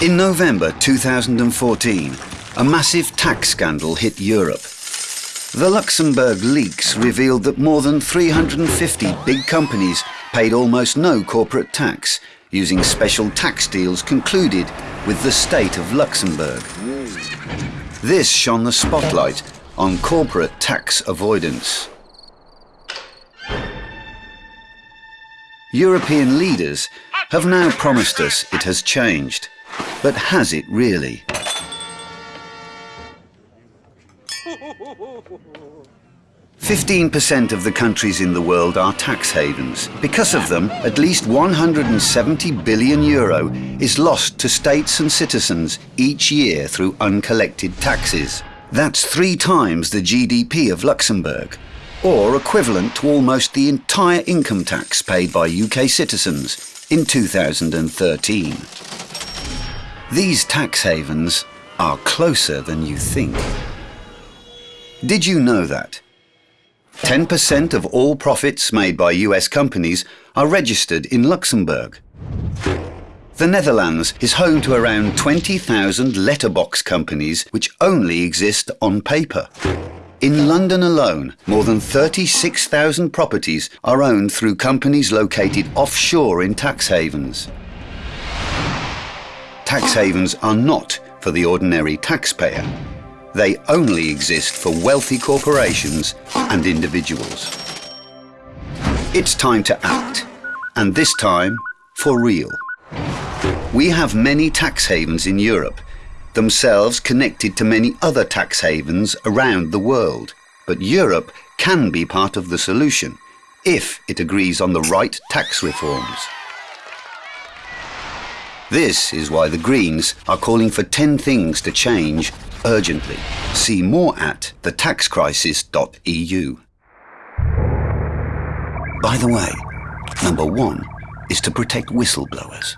In November 2014, a massive tax scandal hit Europe. The Luxembourg leaks revealed that more than 350 big companies paid almost no corporate tax, using special tax deals concluded with the state of Luxembourg. This shone the spotlight on corporate tax avoidance. European leaders have now promised us it has changed. But has it really? Fifteen percent of the countries in the world are tax havens. Because of them, at least 170 billion euro is lost to states and citizens each year through uncollected taxes. That's three times the GDP of Luxembourg, or equivalent to almost the entire income tax paid by UK citizens in 2013. These tax havens are closer than you think. Did you know that? 10% of all profits made by US companies are registered in Luxembourg. The Netherlands is home to around 20,000 letterbox companies which only exist on paper. In London alone, more than 36,000 properties are owned through companies located offshore in tax havens tax havens are not for the ordinary taxpayer. They only exist for wealthy corporations and individuals. It's time to act, and this time for real. We have many tax havens in Europe, themselves connected to many other tax havens around the world. But Europe can be part of the solution if it agrees on the right tax reforms. This is why the Greens are calling for 10 things to change urgently. See more at thetaxcrisis.eu. By the way, number one is to protect whistleblowers.